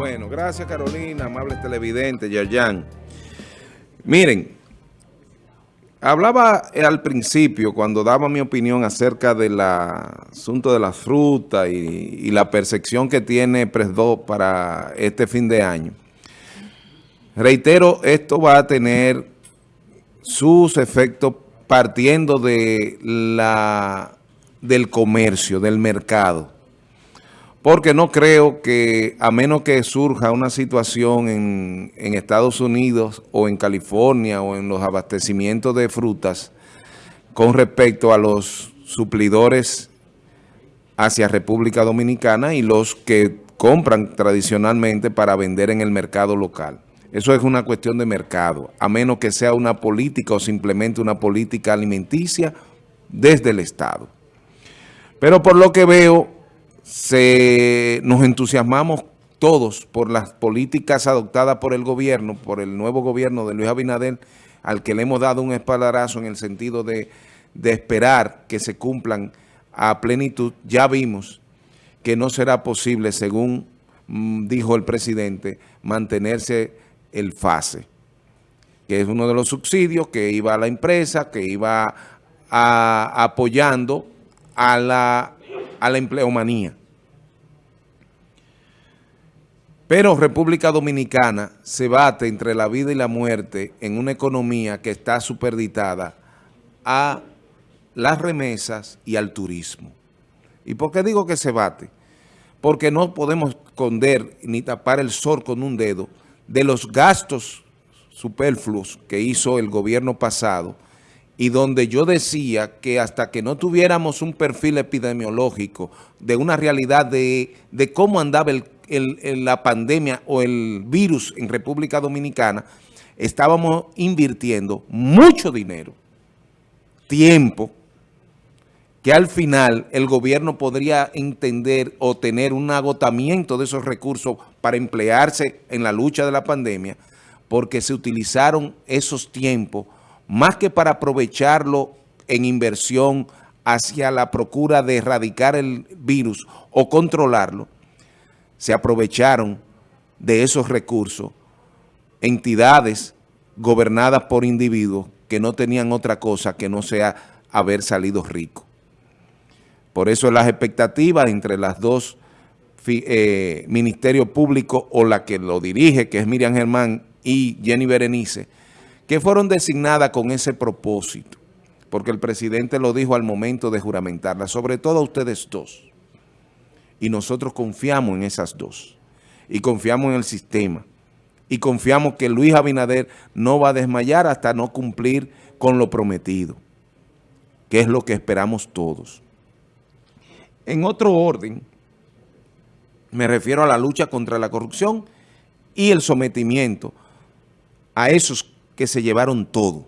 Bueno, gracias Carolina, amables televidentes, Yayan. Miren, hablaba al principio cuando daba mi opinión acerca del asunto de la fruta y, la percepción que tiene Presdo para este fin de año. Reitero, esto va a tener sus efectos partiendo de la, del comercio, del mercado porque no creo que, a menos que surja una situación en, Estados Unidos o en California o en los abastecimientos de frutas con respecto a los suplidores hacia República Dominicana y los que compran tradicionalmente para vender en el mercado local. Eso es una cuestión de mercado, a menos que sea una política o simplemente una política alimenticia desde el Estado. Pero por lo que veo, se, nos entusiasmamos todos por las políticas adoptadas por el gobierno, por el nuevo gobierno de Luis Abinader, al que le hemos dado un espaldarazo en el sentido de, de esperar que se cumplan a plenitud. Ya vimos que no será posible, según mm, dijo el presidente, mantenerse el FASE, que es uno de los subsidios que iba a la empresa, que iba apoyando a la, a la empleomanía. Pero República Dominicana se bate entre la vida y la muerte en una economía que está superditada a las remesas y al turismo. ¿Y por qué digo que se bate? Porque no podemos esconder ni tapar el sol con un dedo de los gastos superfluos que hizo el gobierno pasado y donde yo decía que hasta que no tuviéramos un perfil epidemiológico de una realidad de, de cómo andaba la pandemia o el virus en República Dominicana, estábamos invirtiendo mucho dinero, tiempo, que al final el gobierno podría entender o tener un agotamiento de esos recursos para emplearse en la lucha de la pandemia, porque se utilizaron esos tiempos más que para aprovecharlo en inversión hacia la procura de erradicar el virus o controlarlo, se aprovecharon de esos recursos entidades gobernadas por individuos que no tenían otra cosa que no sea haber salido rico. Por eso las expectativas entre las dos eh, ministerios públicos o la que lo dirige, que es Miriam Germán y Jenny Berenice, que fueron designadas con ese propósito, porque el presidente lo dijo al momento de juramentarla, sobre todo a ustedes dos. Y nosotros confiamos en esas dos. Y confiamos en el sistema. Y confiamos que Luis Abinader no va a desmayar hasta no cumplir con lo prometido. Que es lo que esperamos todos. En otro orden, me refiero a la lucha contra la corrupción y el sometimiento a esos que se llevaron todo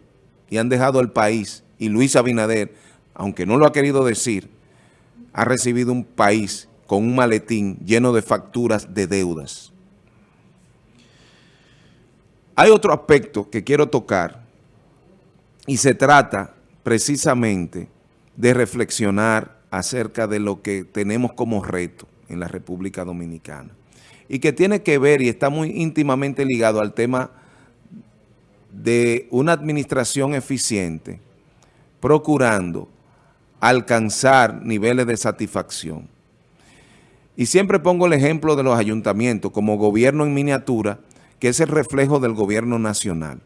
y han dejado el país. Y Luis Abinader, aunque no lo ha querido decir, ha recibido un país con un maletín lleno de facturas de deudas. Hay otro aspecto que quiero tocar y se trata precisamente de reflexionar acerca de lo que tenemos como reto en la República Dominicana y que tiene que ver y está muy íntimamente ligado al tema de una administración eficiente procurando alcanzar niveles de satisfacción. Y siempre pongo el ejemplo de los ayuntamientos como gobierno en miniatura, que es el reflejo del gobierno nacional.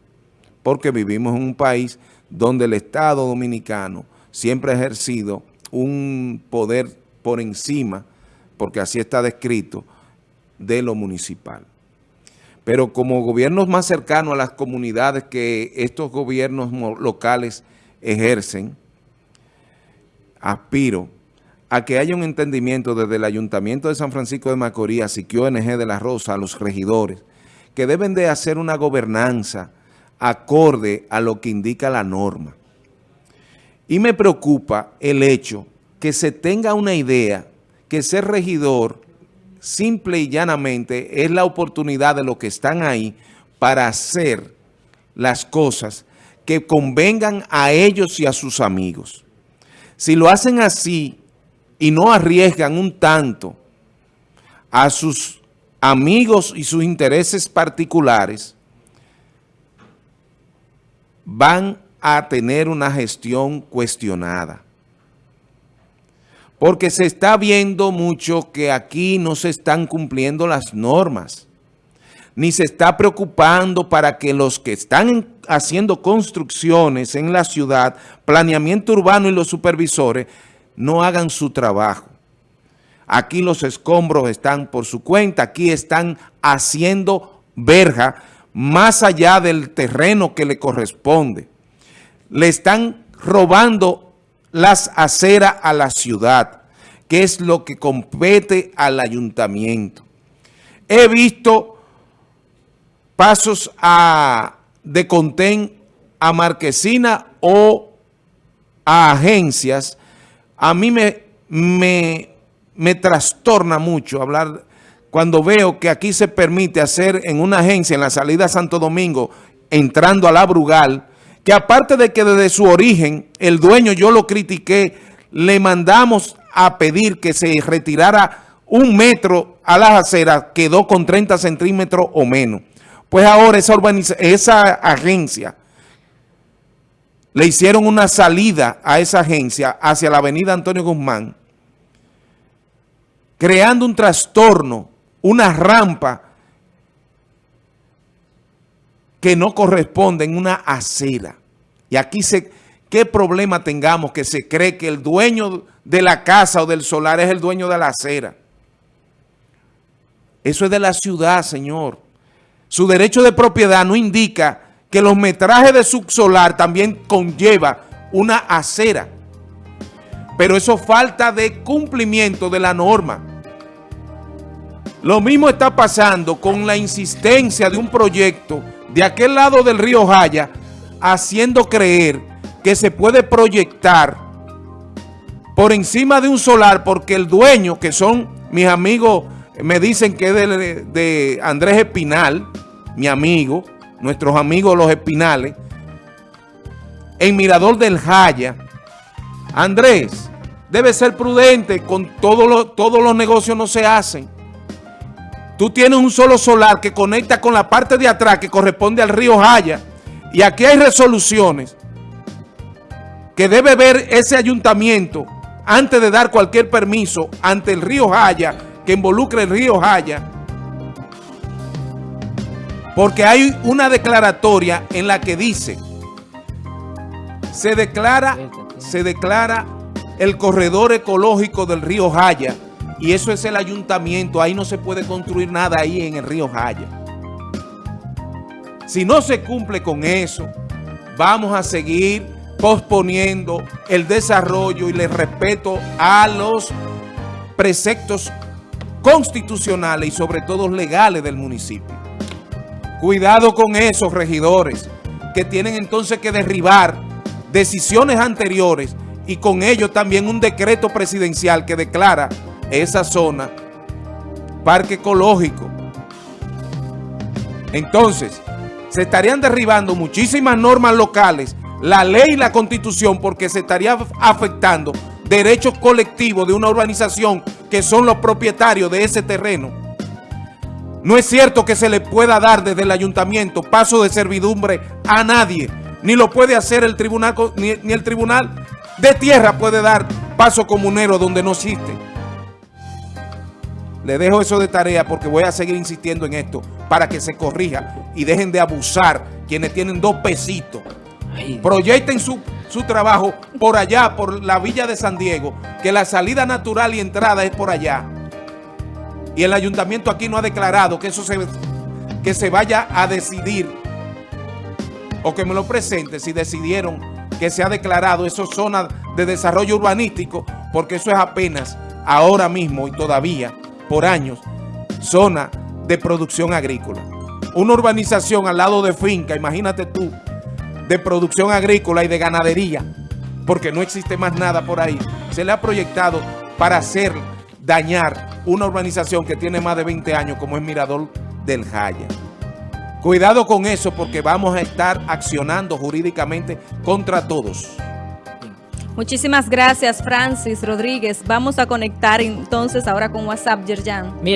Porque vivimos en un país donde el Estado dominicano siempre ha ejercido un poder por encima, porque así está descrito, de lo municipal. Pero como gobiernos más cercanos a las comunidades que estos gobiernos locales ejercen, aspiro a que haya un entendimiento desde el Ayuntamiento de San Francisco de Macorís, que ONG de La Rosa, a los regidores, que deben de hacer una gobernanza acorde a lo que indica la norma. Y me preocupa el hecho que se tenga una idea que ser regidor simple y llanamente es la oportunidad de los que están ahí para hacer las cosas que convengan a ellos y a sus amigos. Si lo hacen así, y no arriesgan un tanto a sus amigos y sus intereses particulares van a tener una gestión cuestionada. Porque se está viendo mucho que aquí no se están cumpliendo las normas, ni se está preocupando para que los que están haciendo construcciones en la ciudad, planeamiento urbano y los supervisores, no hagan su trabajo. Aquí los escombros están por su cuenta, aquí están haciendo verja más allá del terreno que le corresponde. Le están robando las aceras a la ciudad, que es lo que compete al ayuntamiento. He visto pasos a, de contén a Marquesina o a agencias. A mí me, me, me trastorna mucho hablar cuando veo que aquí se permite hacer en una agencia en la salida a Santo Domingo, entrando a la Brugal, que aparte de que desde su origen el dueño yo lo critiqué, le mandamos a pedir que se retirara un metro a las aceras, quedó con 30 centímetros o menos. Pues ahora esa, esa agencia, le hicieron una salida a esa agencia hacia la avenida Antonio Guzmán, creando un trastorno, una rampa que no corresponde en una acera. Y aquí se, ¿qué problema tengamos que se cree que el dueño de la casa o del solar es el dueño de la acera? Eso es de la ciudad, señor. Su derecho de propiedad no indica que los metrajes de su solar también conlleva una acera. Pero eso falta de cumplimiento de la norma. Lo mismo está pasando con la insistencia de un proyecto de aquel lado del río Jaya, haciendo creer que se puede proyectar por encima de un solar porque el dueño, que son mis amigos, me dicen que es de, Andrés Espinal, mi amigo, nuestros amigos los Espinales, en Mirador del Jaya, Andrés, debe ser prudente, con todos los negocios no se hacen. Tú tienes un solo solar que conecta con la parte de atrás que corresponde al río Jaya. Y aquí hay resoluciones que debe ver ese ayuntamiento antes de dar cualquier permiso ante el río Jaya, que involucre el río Jaya. Porque hay una declaratoria en la que dice, se declara, se declara el corredor ecológico del río Jaya y eso es el ayuntamiento, ahí no se puede construir nada ahí en el río Jaya. Si no se cumple con eso, vamos a seguir posponiendo el desarrollo y el respeto a los preceptos constitucionales y sobre todo legales del municipio. Cuidado con esos regidores que tienen entonces que derribar decisiones anteriores y con ello también un decreto presidencial que declara esa zona parque ecológico. Entonces, se estarían derribando muchísimas normas locales, la ley y la constitución, porque se estaría afectando derechos colectivos de una urbanización que son los propietarios de ese terreno. No es cierto que se le pueda dar desde el ayuntamiento paso de servidumbre a nadie, ni lo puede hacer el tribunal, ni, el tribunal de tierra puede dar paso comunero donde no existe. Le dejo eso de tarea porque voy a seguir insistiendo en esto para que se corrija y dejen de abusar quienes tienen dos pesitos. Proyecten su, su trabajo por allá, por la villa de San Diego, que la salida natural y entrada es por allá. Y el ayuntamiento aquí no ha declarado que eso se, que se vaya a decidir o que me lo presente si decidieron que se ha declarado eso zona de desarrollo urbanístico, porque eso es apenas ahora mismo y todavía por años zona de producción agrícola. Una urbanización al lado de finca, imagínate tú, de producción agrícola y de ganadería, porque no existe más nada por ahí. Se le ha proyectado para hacer dañar una urbanización que tiene más de 20 años como es Mirador del Jaya. Cuidado con eso porque vamos a estar accionando jurídicamente contra todos. Muchísimas gracias, Francis Rodríguez. Vamos a conectar entonces ahora con WhatsApp, Yerjan.